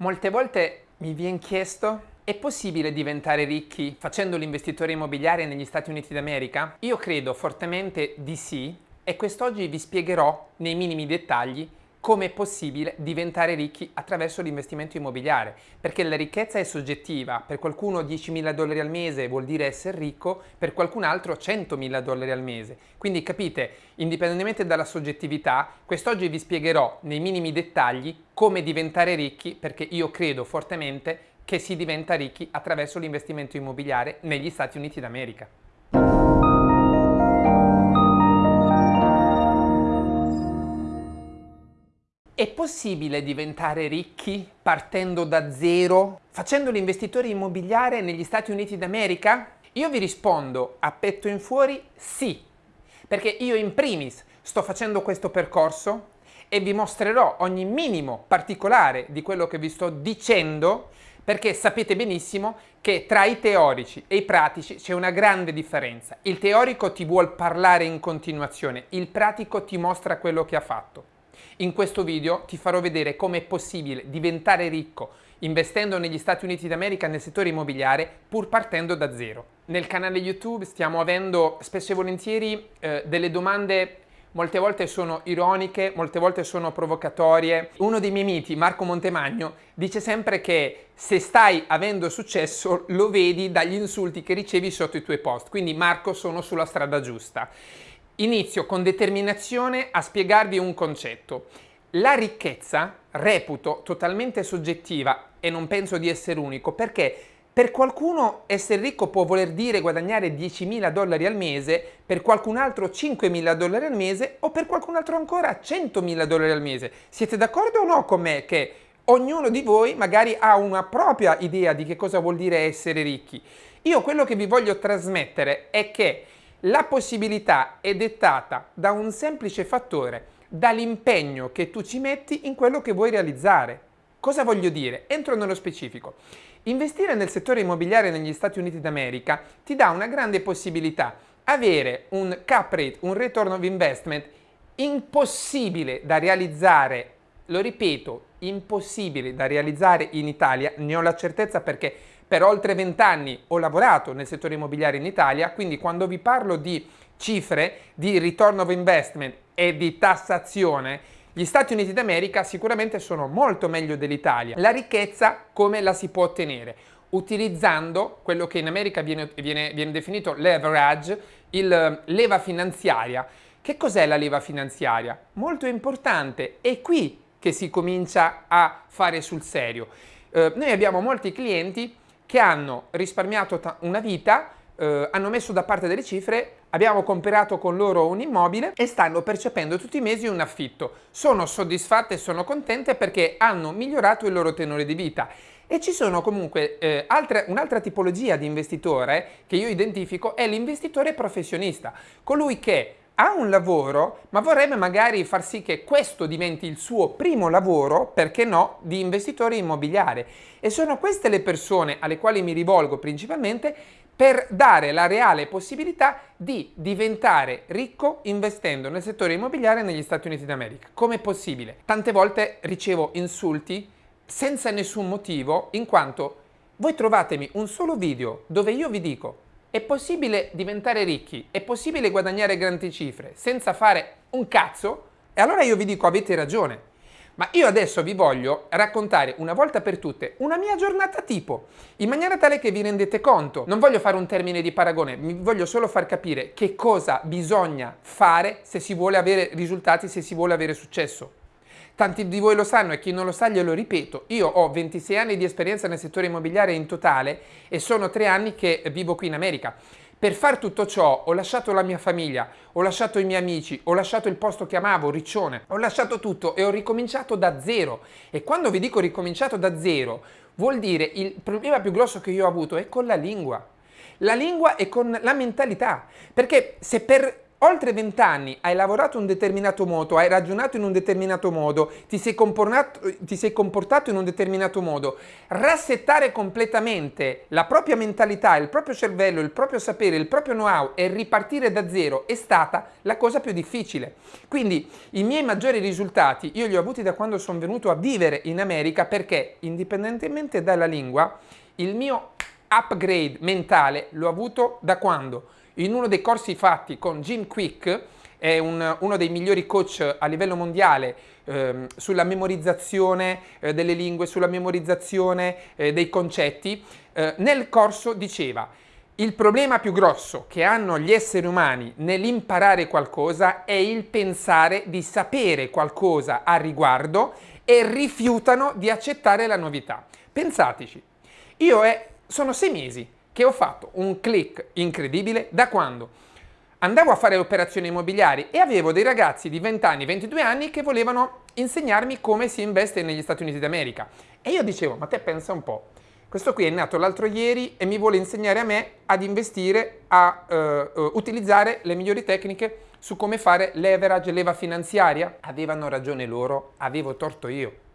Molte volte mi viene chiesto è possibile diventare ricchi facendo l'investitore immobiliare negli Stati Uniti d'America? Io credo fortemente di sì e quest'oggi vi spiegherò nei minimi dettagli come è possibile diventare ricchi attraverso l'investimento immobiliare, perché la ricchezza è soggettiva, per qualcuno 10.000 dollari al mese vuol dire essere ricco, per qualcun altro 100.000 dollari al mese. Quindi capite, indipendentemente dalla soggettività, quest'oggi vi spiegherò nei minimi dettagli come diventare ricchi, perché io credo fortemente che si diventa ricchi attraverso l'investimento immobiliare negli Stati Uniti d'America. È possibile diventare ricchi partendo da zero, facendo l'investitore immobiliare negli Stati Uniti d'America? Io vi rispondo a petto in fuori sì, perché io in primis sto facendo questo percorso e vi mostrerò ogni minimo particolare di quello che vi sto dicendo perché sapete benissimo che tra i teorici e i pratici c'è una grande differenza. Il teorico ti vuole parlare in continuazione, il pratico ti mostra quello che ha fatto. In questo video ti farò vedere come è possibile diventare ricco investendo negli Stati Uniti d'America nel settore immobiliare pur partendo da zero. Nel canale YouTube stiamo avendo spesso e volentieri eh, delle domande molte volte sono ironiche, molte volte sono provocatorie. Uno dei miei miti, Marco Montemagno, dice sempre che se stai avendo successo lo vedi dagli insulti che ricevi sotto i tuoi post. Quindi Marco sono sulla strada giusta. Inizio con determinazione a spiegarvi un concetto. La ricchezza reputo totalmente soggettiva e non penso di essere unico perché per qualcuno essere ricco può voler dire guadagnare 10.000 dollari al mese, per qualcun altro 5.000 dollari al mese o per qualcun altro ancora 100.000 dollari al mese. Siete d'accordo o no con me che ognuno di voi magari ha una propria idea di che cosa vuol dire essere ricchi? Io quello che vi voglio trasmettere è che la possibilità è dettata da un semplice fattore, dall'impegno che tu ci metti in quello che vuoi realizzare. Cosa voglio dire? Entro nello specifico. Investire nel settore immobiliare negli Stati Uniti d'America ti dà una grande possibilità. Avere un cap rate, un return of investment impossibile da realizzare, lo ripeto, impossibile da realizzare in Italia, ne ho la certezza perché per oltre 20 anni ho lavorato nel settore immobiliare in Italia, quindi quando vi parlo di cifre, di return of investment e di tassazione, gli Stati Uniti d'America sicuramente sono molto meglio dell'Italia. La ricchezza come la si può ottenere? Utilizzando quello che in America viene, viene, viene definito leverage, il leva finanziaria. Che cos'è la leva finanziaria? Molto importante, è qui che si comincia a fare sul serio. Eh, noi abbiamo molti clienti che hanno risparmiato una vita, eh, hanno messo da parte delle cifre, abbiamo comprato con loro un immobile e stanno percependo tutti i mesi un affitto. Sono soddisfatte e sono contente perché hanno migliorato il loro tenore di vita. E ci sono comunque eh, un'altra tipologia di investitore che io identifico è l'investitore professionista, colui che ha un lavoro ma vorrebbe magari far sì che questo diventi il suo primo lavoro, perché no, di investitore immobiliare. E sono queste le persone alle quali mi rivolgo principalmente per dare la reale possibilità di diventare ricco investendo nel settore immobiliare negli Stati Uniti d'America. Come possibile? Tante volte ricevo insulti senza nessun motivo in quanto voi trovatemi un solo video dove io vi dico è possibile diventare ricchi, è possibile guadagnare grandi cifre senza fare un cazzo? E allora io vi dico avete ragione. Ma io adesso vi voglio raccontare una volta per tutte una mia giornata tipo, in maniera tale che vi rendete conto. Non voglio fare un termine di paragone, mi voglio solo far capire che cosa bisogna fare se si vuole avere risultati, se si vuole avere successo. Tanti di voi lo sanno e chi non lo sa glielo ripeto, io ho 26 anni di esperienza nel settore immobiliare in totale e sono tre anni che vivo qui in America. Per far tutto ciò ho lasciato la mia famiglia, ho lasciato i miei amici, ho lasciato il posto che amavo, Riccione, ho lasciato tutto e ho ricominciato da zero. E quando vi dico ricominciato da zero, vuol dire il problema più grosso che io ho avuto è con la lingua. La lingua e con la mentalità. Perché se per oltre vent'anni hai lavorato in un determinato modo, hai ragionato in un determinato modo, ti sei, ti sei, comportato in un determinato modo, rassettare completamente la propria mentalità, il proprio cervello, il proprio sapere, il proprio know-how e ripartire da zero è stata la cosa più difficile. Quindi i miei maggiori risultati io li ho avuti da quando sono venuto a vivere in America perché indipendentemente dalla lingua il mio upgrade mentale l'ho avuto da quando? In uno dei corsi fatti con Jim Quick, è un, uno dei migliori coach a livello mondiale eh, sulla memorizzazione eh, delle lingue, sulla memorizzazione eh, dei concetti, eh, nel corso diceva il problema più grosso che hanno gli esseri umani nell'imparare qualcosa è il pensare di sapere qualcosa a riguardo e rifiutano di accettare la novità. Pensateci, io è, sono sei mesi che ho fatto un click incredibile da quando andavo a fare operazioni immobiliari e avevo dei ragazzi di 20 anni, 22 anni che volevano insegnarmi come si investe negli Stati Uniti d'America. E io dicevo, ma te pensa un po', questo qui è nato l'altro ieri e mi vuole insegnare a me ad investire, a uh, uh, utilizzare le migliori tecniche su come fare leverage, leva finanziaria. Avevano ragione loro, avevo torto io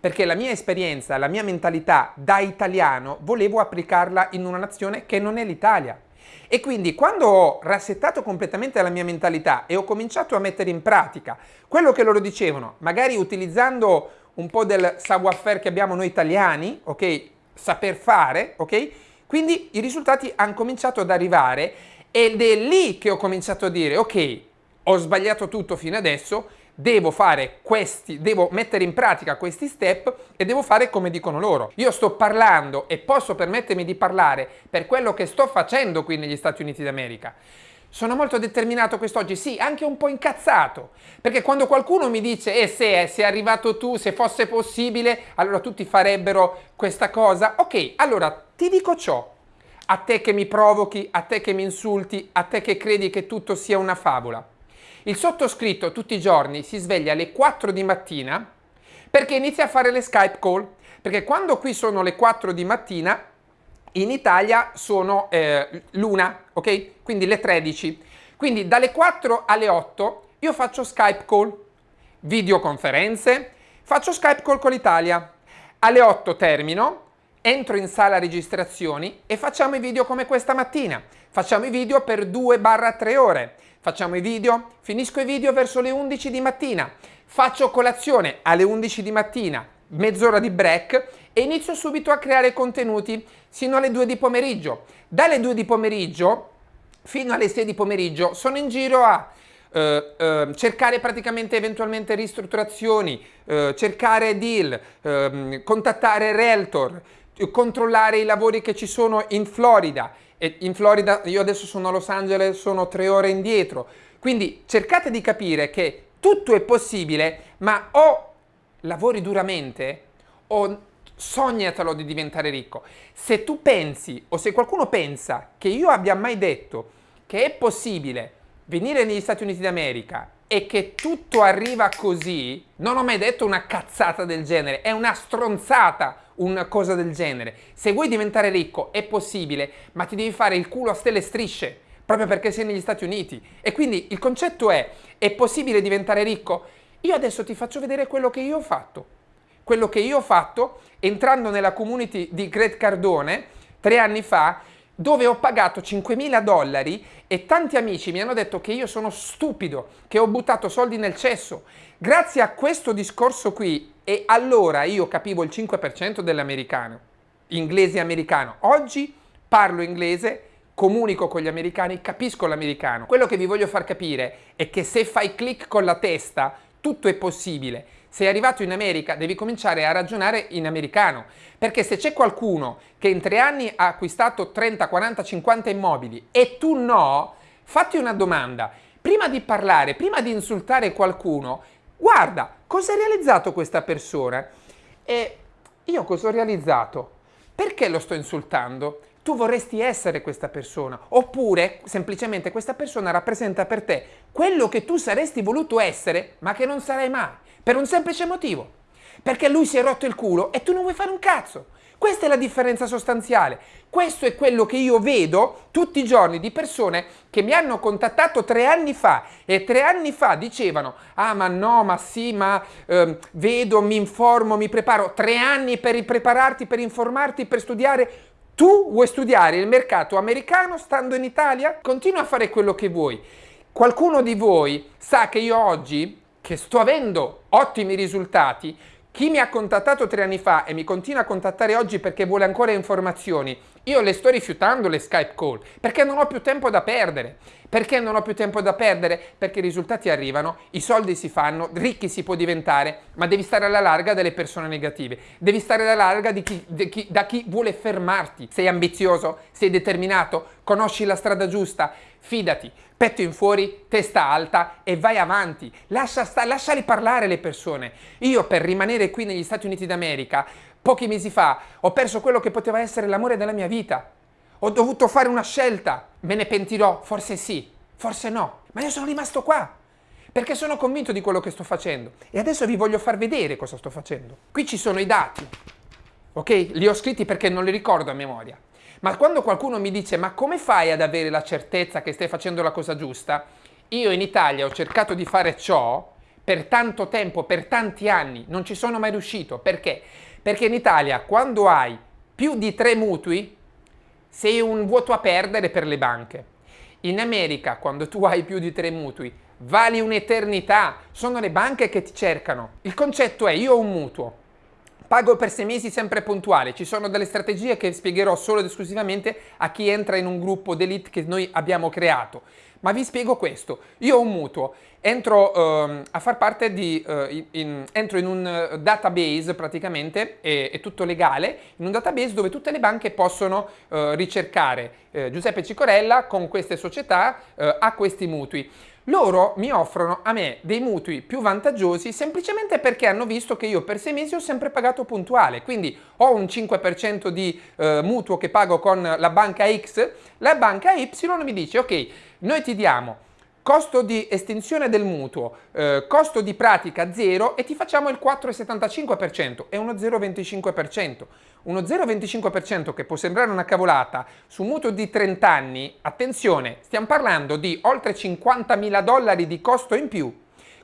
perché la mia esperienza, la mia mentalità da italiano volevo applicarla in una nazione che non è l'Italia. E quindi quando ho rassettato completamente la mia mentalità e ho cominciato a mettere in pratica quello che loro dicevano, magari utilizzando un po' del savoir-faire che abbiamo noi italiani, ok? Saper fare, ok? Quindi i risultati hanno cominciato ad arrivare ed è lì che ho cominciato a dire, ok, ho sbagliato tutto fino adesso, devo fare questi, devo mettere in pratica questi step e devo fare come dicono loro. Io sto parlando e posso permettermi di parlare per quello che sto facendo qui negli Stati Uniti d'America. Sono molto determinato quest'oggi, sì, anche un po' incazzato, perché quando qualcuno mi dice, eh se eh, sei arrivato tu, se fosse possibile, allora tutti farebbero questa cosa, ok, allora ti dico ciò, a te che mi provochi, a te che mi insulti, a te che credi che tutto sia una favola. Il sottoscritto tutti i giorni si sveglia alle 4 di mattina perché inizia a fare le Skype call. Perché quando qui sono le 4 di mattina, in Italia sono eh, l'una, ok? Quindi le 13. Quindi dalle 4 alle 8 io faccio Skype call, videoconferenze, faccio Skype call con l'Italia. Alle 8 termino, entro in sala registrazioni e facciamo i video come questa mattina. Facciamo i video per 2-3 ore facciamo i video, finisco i video verso le 11 di mattina, faccio colazione alle 11 di mattina, mezz'ora di break e inizio subito a creare contenuti sino alle 2 di pomeriggio. Dalle 2 di pomeriggio fino alle 6 di pomeriggio sono in giro a Uh, uh, cercare praticamente eventualmente ristrutturazioni, uh, cercare deal, ehm, contattare realtor, controllare i lavori che ci sono in Florida, e in Florida io adesso sono a Los Angeles, sono tre ore indietro. Quindi cercate di capire che tutto è possibile, ma o lavori duramente o sognatelo di diventare ricco. Se tu pensi o se qualcuno pensa che io abbia mai detto che è possibile venire negli Stati Uniti d'America e che tutto arriva così, non ho mai detto una cazzata del genere, è una stronzata una cosa del genere. Se vuoi diventare ricco è possibile, ma ti devi fare il culo a stelle strisce, proprio perché sei negli Stati Uniti. E quindi il concetto è, è possibile diventare ricco? Io adesso ti faccio vedere quello che io ho fatto. Quello che io ho fatto entrando nella community di Greg Cardone tre anni fa, dove ho pagato 5.000 dollari e tanti amici mi hanno detto che io sono stupido, che ho buttato soldi nel cesso. Grazie a questo discorso qui, e allora io capivo il 5% dell'americano, inglese americano. Oggi parlo inglese, comunico con gli americani, capisco l'americano. Quello che vi voglio far capire è che se fai click con la testa, tutto è possibile sei arrivato in America devi cominciare a ragionare in americano, perché se c'è qualcuno che in tre anni ha acquistato 30, 40, 50 immobili e tu no, fatti una domanda. Prima di parlare, prima di insultare qualcuno, guarda cosa ha realizzato questa persona e io cosa ho realizzato? Perché lo sto insultando? Tu vorresti essere questa persona, oppure semplicemente questa persona rappresenta per te quello che tu saresti voluto essere, ma che non sarai mai. Per un semplice motivo. perché lui si è rotto il culo e tu non vuoi fare un cazzo. Questa è la differenza sostanziale. Questo è quello che io vedo tutti i giorni di persone che mi hanno contattato tre anni fa e tre anni fa dicevano ah ma no, ma sì, ma eh, vedo, mi informo, mi preparo. Tre anni per prepararti, per informarti, per studiare. Tu vuoi studiare il mercato americano stando in Italia? Continua a fare quello che vuoi. Qualcuno di voi sa che io oggi, che sto avendo ottimi risultati, chi mi ha contattato tre anni fa e mi continua a contattare oggi perché vuole ancora informazioni, io le sto rifiutando le Skype call perché non ho più tempo da perdere. Perché non ho più tempo da perdere? Perché i risultati arrivano, i soldi si fanno, ricchi si può diventare, ma devi stare alla larga delle persone negative. Devi stare alla larga chi, chi, da chi vuole fermarti. Sei ambizioso, sei determinato, conosci la strada giusta, fidati, petto in fuori, testa alta e vai avanti. Lascia sta, parlare le persone. Io per rimanere qui negli Stati Uniti d'America, pochi mesi fa, ho perso quello che poteva essere l'amore della mia vita. Ho dovuto fare una scelta. Me ne pentirò? Forse sì, forse no. Ma io sono rimasto qua. Perché sono convinto di quello che sto facendo. E adesso vi voglio far vedere cosa sto facendo. Qui ci sono i dati. Ok? Li ho scritti perché non li ricordo a memoria. Ma quando qualcuno mi dice ma come fai ad avere la certezza che stai facendo la cosa giusta? Io in Italia ho cercato di fare ciò per tanto tempo, per tanti anni, non ci sono mai riuscito. Perché? Perché in Italia quando hai più di tre mutui sei un vuoto a perdere per le banche. In America quando tu hai più di tre mutui vali un'eternità, sono le banche che ti cercano. Il concetto è io ho un mutuo, Pago per sei mesi sempre puntuale, ci sono delle strategie che spiegherò solo ed esclusivamente a chi entra in un gruppo d'elite che noi abbiamo creato. Ma vi spiego questo, io ho un mutuo, entro uh, a far parte di, uh, in, entro in un uh, database praticamente, è, è, tutto legale, in un database dove tutte le banche possono eh, ricercare eh, Giuseppe Cicorella con queste società a questi mutui loro mi offrono a me dei mutui più vantaggiosi semplicemente perché hanno visto che io per sei mesi ho sempre pagato puntuale, quindi ho un 5% di eh, mutuo che pago con la banca X, la banca Y mi dice ok, noi ti diamo costo di estinzione del mutuo, eh, costo di pratica 0 e ti facciamo il 4,75% e uno 0,25%. Uno 0,25% che può sembrare una cavolata su un mutuo di 30 anni, attenzione, stiamo parlando di oltre 50 mila dollari di costo in più.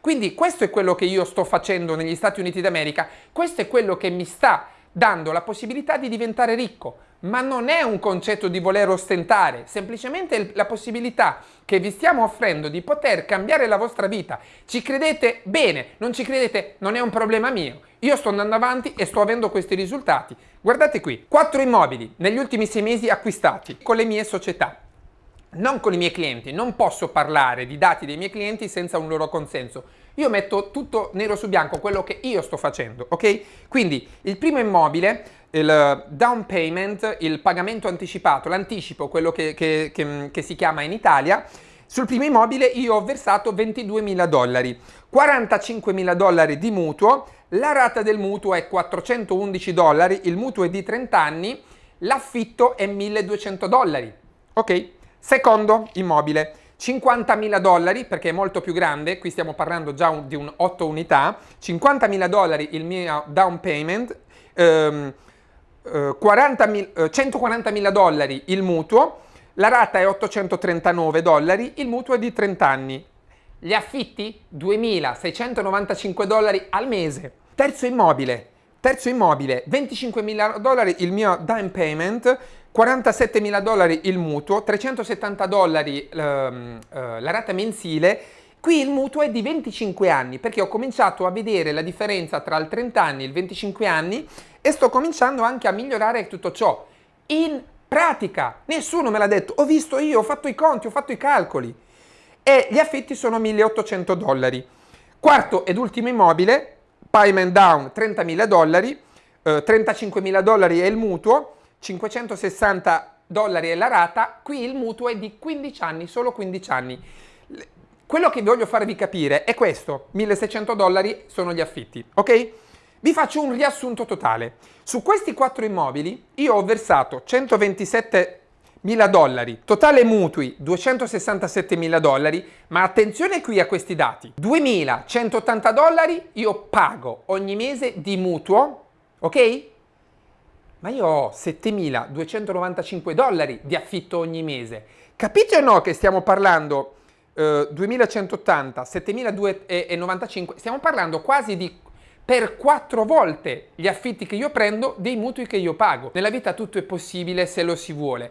Quindi questo è quello che io sto facendo negli Stati Uniti d'America, questo è quello che mi sta dando la possibilità di diventare ricco ma non è un concetto di voler ostentare, semplicemente la possibilità che vi stiamo offrendo di poter cambiare la vostra vita. Ci credete? Bene, non ci credete? Non è un problema mio. Io sto andando avanti e sto avendo questi risultati. Guardate qui, quattro immobili negli ultimi sei mesi acquistati con le mie società. Non con i miei clienti, non posso parlare di dati dei miei clienti senza un loro consenso. Io metto tutto nero su bianco, quello che io sto facendo, ok? Quindi il primo immobile il down payment, il pagamento anticipato, l'anticipo, quello che, che, che, che, si chiama in Italia, sul primo immobile io ho versato 22 mila dollari, 45 mila dollari di mutuo, la rata del mutuo è 411 dollari, il mutuo è di 30 anni, l'affitto è 1200 dollari. Ok? Secondo immobile, 50 mila dollari perché è molto più grande, qui stiamo parlando già di un 8 unità, 50 mila dollari il mio down payment, ehm, 40 eh, 140 mila dollari il mutuo, la rata è 839 dollari, il mutuo è di 30 anni. Gli affitti 2.695 dollari al mese. Terzo immobile, terzo immobile 25 mila dollari il mio down payment, 47 mila dollari il mutuo, 370 dollari ehm, eh, la rata mensile Qui il mutuo è di 25 anni perché ho cominciato a vedere la differenza tra il 30 anni e il 25 anni e sto cominciando anche a migliorare tutto ciò. In pratica, nessuno me l'ha detto, ho visto io, ho fatto i conti, ho fatto i calcoli. E gli affitti sono 1800 dollari. Quarto ed ultimo immobile, payment down 30.000 dollari, eh, 35.000 dollari è il mutuo, 560 dollari è la rata, qui il mutuo è di 15 anni, solo 15 anni. Quello che voglio farvi capire è questo, 1600 dollari sono gli affitti, ok? Vi faccio un riassunto totale. Su questi quattro immobili io ho versato 127 mila dollari, totale mutui 267 mila dollari, ma attenzione qui a questi dati, 2180 dollari io pago ogni mese di mutuo, ok? Ma io ho 7295 dollari di affitto ogni mese. Capite o no che stiamo parlando eh, 2180, 7295, stiamo parlando quasi di per quattro volte gli affitti che io prendo dei mutui che io pago. Nella vita tutto è possibile se lo si vuole.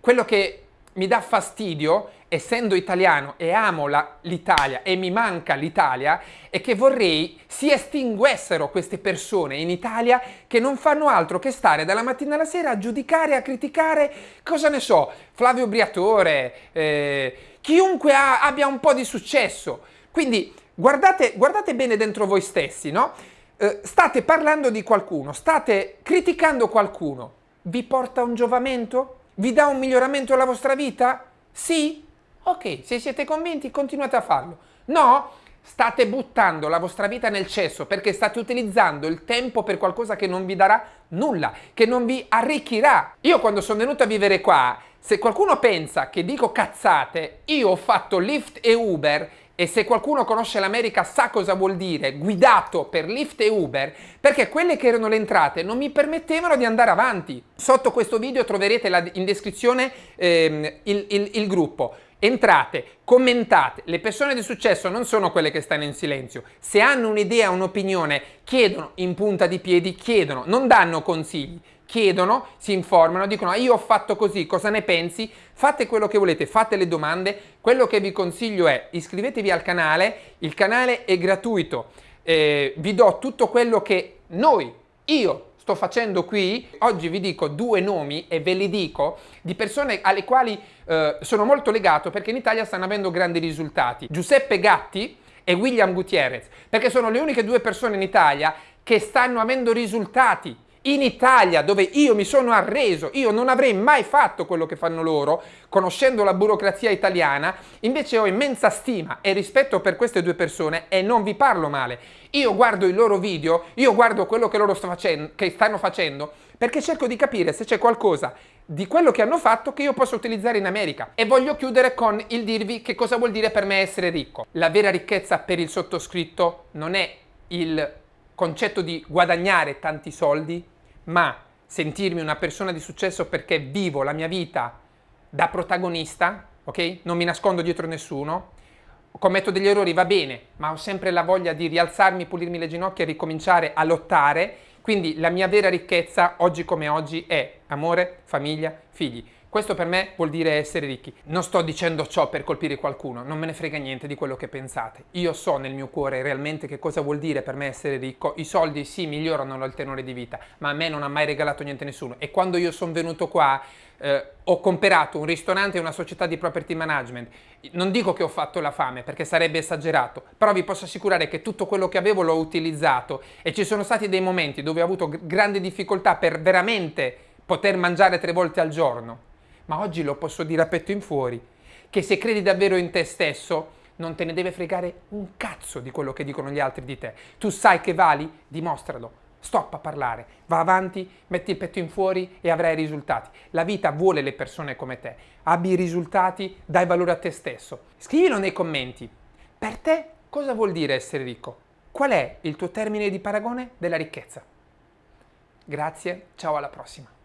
Quello che mi dà fastidio, essendo italiano e amo l'Italia e mi manca l'Italia, è che vorrei si estinguessero queste persone in Italia che non fanno altro che stare dalla mattina alla sera a giudicare, a criticare, cosa ne so, Flavio Briatore, eh, chiunque ha, abbia un po' di successo. Quindi guardate, guardate bene dentro voi stessi, no? Eh, state parlando di qualcuno, state criticando qualcuno, vi porta un giovamento? Vi dà un miglioramento alla vostra vita? Sì? Ok, se siete convinti continuate a farlo. No? State buttando la vostra vita nel cesso perché state utilizzando il tempo per qualcosa che non vi darà nulla, che non vi arricchirà. Io quando sono venuto a vivere qua, se qualcuno pensa che dico cazzate, io ho fatto Lyft e Uber e se qualcuno conosce l'America sa cosa vuol dire guidato per Lyft e Uber, perché quelle che erano le entrate non mi permettevano di andare avanti. Sotto questo video troverete la, in descrizione ehm, il, il, il gruppo. Entrate, commentate, le persone di successo non sono quelle che stanno in silenzio, se hanno un'idea, un'opinione, chiedono in punta di piedi, chiedono, non danno consigli, chiedono, si informano, dicono ah, io ho fatto così, cosa ne pensi? Fate quello che volete, fate le domande. Quello che vi consiglio è iscrivetevi al canale, il canale è gratuito, eh, vi do tutto quello che noi, io sto facendo qui, oggi vi dico due nomi e ve li dico di persone alle quali eh, sono molto legato perché in Italia stanno avendo grandi risultati. Giuseppe Gatti e William Gutierrez, perché sono le uniche due persone in Italia che stanno avendo risultati in Italia, dove io mi sono arreso, io non avrei mai fatto quello che fanno loro, conoscendo la burocrazia italiana, invece ho immensa stima e rispetto per queste due persone e non vi parlo male. Io guardo i loro video, io guardo quello che loro sto facendo, che stanno facendo, perché cerco di capire se c'è qualcosa di quello che hanno fatto che io posso utilizzare in America. E voglio chiudere con il dirvi che cosa vuol dire per me essere ricco. La vera ricchezza per il sottoscritto non è il concetto di guadagnare tanti soldi, ma sentirmi una persona di successo perché vivo la mia vita da protagonista, ok? Non mi nascondo dietro nessuno, commetto degli errori, va bene, ma ho sempre la voglia di rialzarmi, pulirmi le ginocchia e ricominciare a lottare. Quindi la mia vera ricchezza, oggi come oggi, è amore, famiglia, figli. Questo per me vuol dire essere ricchi. Non sto dicendo ciò per colpire qualcuno, non me ne frega niente di quello che pensate. Io so nel mio cuore realmente che cosa vuol dire per me essere ricco. I soldi sì migliorano il tenore di vita, ma a me non ha mai regalato niente nessuno. E quando io sono venuto qua eh, ho comprato un ristorante e una società di property management. Non dico che ho fatto la fame perché sarebbe esagerato, però vi posso assicurare che tutto quello che avevo l'ho utilizzato e ci sono stati dei momenti dove ho avuto grandi difficoltà per veramente poter mangiare tre volte al giorno ma oggi lo posso dire a petto in fuori, che se credi davvero in te stesso non te ne deve fregare un cazzo di quello che dicono gli altri di te. Tu sai che vali? Dimostralo. Stop a parlare, va avanti, metti il petto in fuori e avrai risultati. La vita vuole le persone come te. Abbi i risultati, dai valore a te stesso. Scrivilo nei commenti. Per te cosa vuol dire essere ricco? Qual è il tuo termine di paragone della ricchezza? Grazie, ciao alla prossima.